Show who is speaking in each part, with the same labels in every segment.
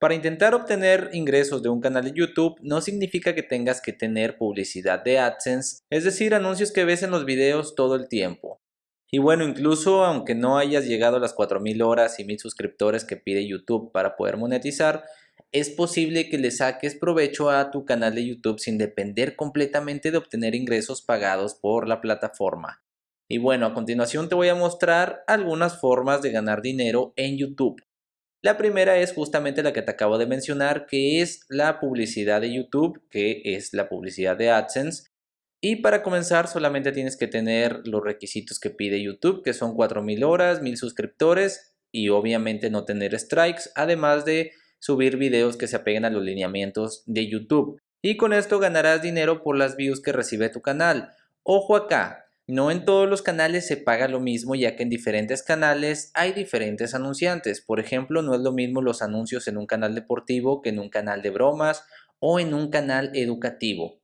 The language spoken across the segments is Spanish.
Speaker 1: Para intentar obtener ingresos de un canal de YouTube no significa que tengas que tener publicidad de AdSense, es decir, anuncios que ves en los videos todo el tiempo. Y bueno, incluso aunque no hayas llegado a las 4000 horas y 1000 suscriptores que pide YouTube para poder monetizar, es posible que le saques provecho a tu canal de YouTube sin depender completamente de obtener ingresos pagados por la plataforma. Y bueno, a continuación te voy a mostrar algunas formas de ganar dinero en YouTube. La primera es justamente la que te acabo de mencionar, que es la publicidad de YouTube, que es la publicidad de AdSense. Y para comenzar solamente tienes que tener los requisitos que pide YouTube, que son 4000 horas, 1000 suscriptores y obviamente no tener strikes, además de subir videos que se apeguen a los lineamientos de YouTube. Y con esto ganarás dinero por las views que recibe tu canal. Ojo acá, no en todos los canales se paga lo mismo ya que en diferentes canales hay diferentes anunciantes. Por ejemplo, no es lo mismo los anuncios en un canal deportivo que en un canal de bromas o en un canal educativo.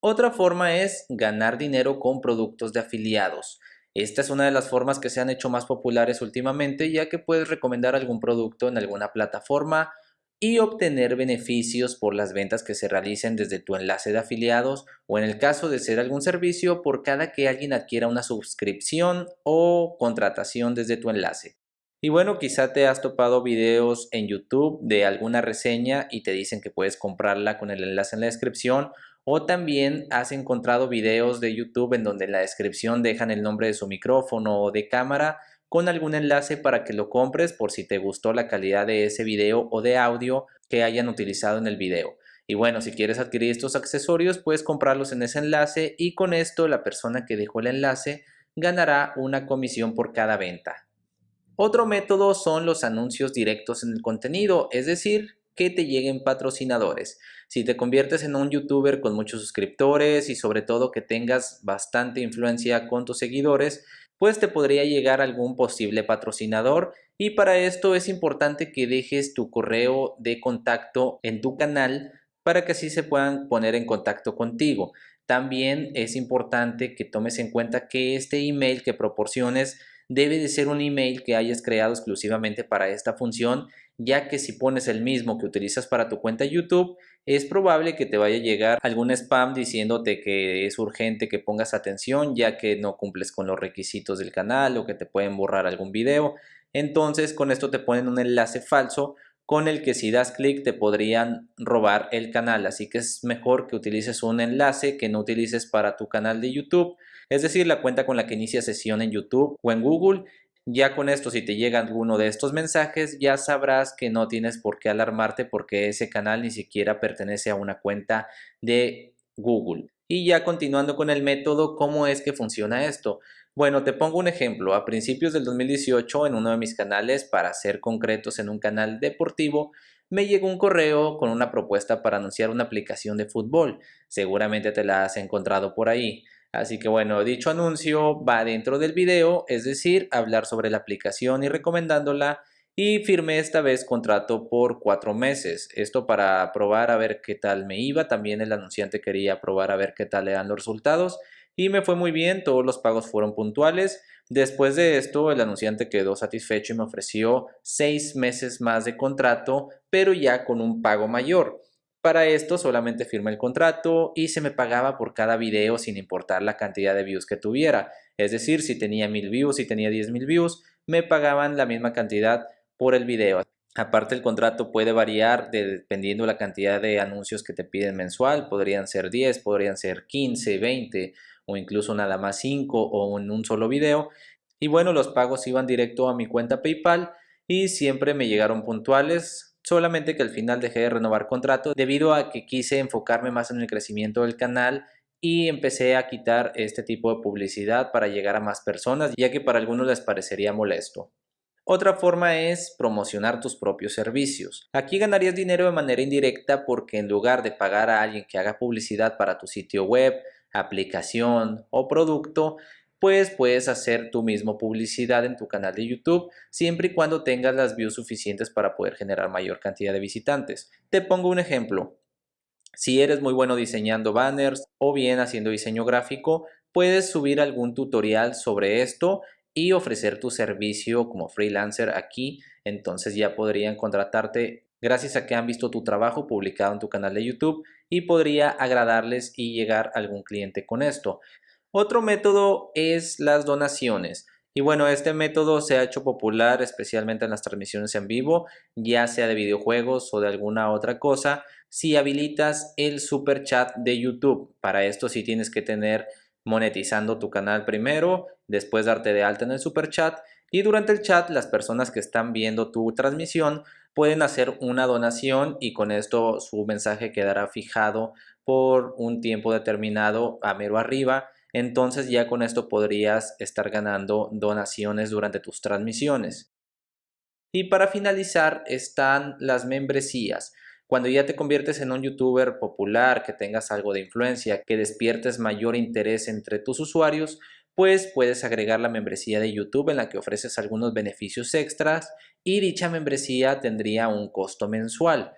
Speaker 1: Otra forma es ganar dinero con productos de afiliados. Esta es una de las formas que se han hecho más populares últimamente ya que puedes recomendar algún producto en alguna plataforma y obtener beneficios por las ventas que se realicen desde tu enlace de afiliados o en el caso de ser algún servicio por cada que alguien adquiera una suscripción o contratación desde tu enlace. Y bueno, quizá te has topado videos en YouTube de alguna reseña y te dicen que puedes comprarla con el enlace en la descripción o también has encontrado videos de YouTube en donde en la descripción dejan el nombre de su micrófono o de cámara con algún enlace para que lo compres por si te gustó la calidad de ese video o de audio que hayan utilizado en el video. Y bueno, si quieres adquirir estos accesorios, puedes comprarlos en ese enlace y con esto la persona que dejó el enlace ganará una comisión por cada venta. Otro método son los anuncios directos en el contenido, es decir, que te lleguen patrocinadores. Si te conviertes en un youtuber con muchos suscriptores y sobre todo que tengas bastante influencia con tus seguidores, pues te podría llegar algún posible patrocinador y para esto es importante que dejes tu correo de contacto en tu canal para que así se puedan poner en contacto contigo. También es importante que tomes en cuenta que este email que proporciones debe de ser un email que hayas creado exclusivamente para esta función ya que si pones el mismo que utilizas para tu cuenta YouTube, es probable que te vaya a llegar algún spam diciéndote que es urgente que pongas atención ya que no cumples con los requisitos del canal o que te pueden borrar algún video. Entonces con esto te ponen un enlace falso con el que si das clic te podrían robar el canal. Así que es mejor que utilices un enlace que no utilices para tu canal de YouTube. Es decir, la cuenta con la que inicia sesión en YouTube o en Google ya con esto, si te llega alguno de estos mensajes, ya sabrás que no tienes por qué alarmarte porque ese canal ni siquiera pertenece a una cuenta de Google. Y ya continuando con el método, ¿cómo es que funciona esto? Bueno, te pongo un ejemplo. A principios del 2018, en uno de mis canales, para ser concretos en un canal deportivo, me llegó un correo con una propuesta para anunciar una aplicación de fútbol. Seguramente te la has encontrado por ahí. Así que bueno, dicho anuncio va dentro del video, es decir, hablar sobre la aplicación y recomendándola y firmé esta vez contrato por cuatro meses. Esto para probar a ver qué tal me iba. También el anunciante quería probar a ver qué tal eran los resultados y me fue muy bien, todos los pagos fueron puntuales. Después de esto, el anunciante quedó satisfecho y me ofreció seis meses más de contrato, pero ya con un pago mayor. Para esto solamente firmé el contrato y se me pagaba por cada video sin importar la cantidad de views que tuviera. Es decir, si tenía mil views, si tenía diez mil views, me pagaban la misma cantidad por el video. Aparte el contrato puede variar dependiendo la cantidad de anuncios que te piden mensual. Podrían ser 10, podrían ser 15, 20 o incluso nada más 5 o en un solo video. Y bueno, los pagos iban directo a mi cuenta PayPal y siempre me llegaron puntuales solamente que al final dejé de renovar contrato debido a que quise enfocarme más en el crecimiento del canal y empecé a quitar este tipo de publicidad para llegar a más personas ya que para algunos les parecería molesto. Otra forma es promocionar tus propios servicios. Aquí ganarías dinero de manera indirecta porque en lugar de pagar a alguien que haga publicidad para tu sitio web, aplicación o producto, pues puedes hacer tu mismo publicidad en tu canal de YouTube siempre y cuando tengas las views suficientes para poder generar mayor cantidad de visitantes. Te pongo un ejemplo. Si eres muy bueno diseñando banners o bien haciendo diseño gráfico, puedes subir algún tutorial sobre esto y ofrecer tu servicio como freelancer aquí, entonces ya podrían contratarte gracias a que han visto tu trabajo publicado en tu canal de YouTube y podría agradarles y llegar a algún cliente con esto. Otro método es las donaciones. Y bueno, este método se ha hecho popular especialmente en las transmisiones en vivo, ya sea de videojuegos o de alguna otra cosa, si habilitas el super chat de YouTube. Para esto sí tienes que tener monetizando tu canal primero, después darte de alta en el super chat y durante el chat las personas que están viendo tu transmisión pueden hacer una donación y con esto su mensaje quedará fijado por un tiempo determinado a mero arriba entonces ya con esto podrías estar ganando donaciones durante tus transmisiones. Y para finalizar están las membresías. Cuando ya te conviertes en un youtuber popular, que tengas algo de influencia, que despiertes mayor interés entre tus usuarios, pues puedes agregar la membresía de YouTube en la que ofreces algunos beneficios extras y dicha membresía tendría un costo mensual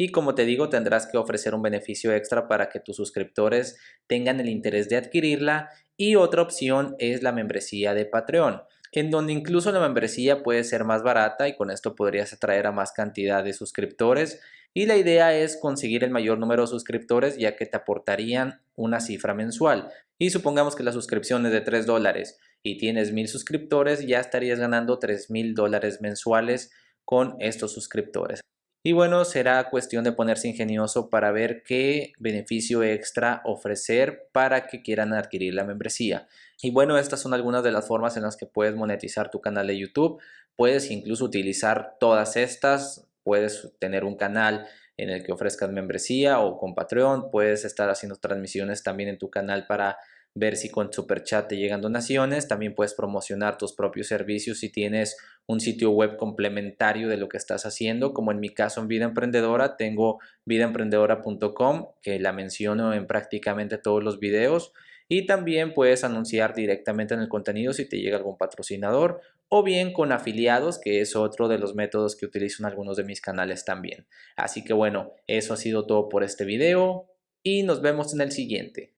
Speaker 1: y como te digo tendrás que ofrecer un beneficio extra para que tus suscriptores tengan el interés de adquirirla y otra opción es la membresía de Patreon en donde incluso la membresía puede ser más barata y con esto podrías atraer a más cantidad de suscriptores y la idea es conseguir el mayor número de suscriptores ya que te aportarían una cifra mensual y supongamos que la suscripción es de 3 dólares y tienes mil suscriptores ya estarías ganando 3 mil dólares mensuales con estos suscriptores. Y bueno, será cuestión de ponerse ingenioso para ver qué beneficio extra ofrecer para que quieran adquirir la membresía. Y bueno, estas son algunas de las formas en las que puedes monetizar tu canal de YouTube. Puedes incluso utilizar todas estas. Puedes tener un canal en el que ofrezcas membresía o con Patreon. Puedes estar haciendo transmisiones también en tu canal para ver si con Super Chat te llegan donaciones. También puedes promocionar tus propios servicios si tienes un sitio web complementario de lo que estás haciendo, como en mi caso en Vida Emprendedora, tengo vidaemprendedora.com que la menciono en prácticamente todos los videos y también puedes anunciar directamente en el contenido si te llega algún patrocinador o bien con afiliados, que es otro de los métodos que utilizo en algunos de mis canales también. Así que bueno, eso ha sido todo por este video y nos vemos en el siguiente.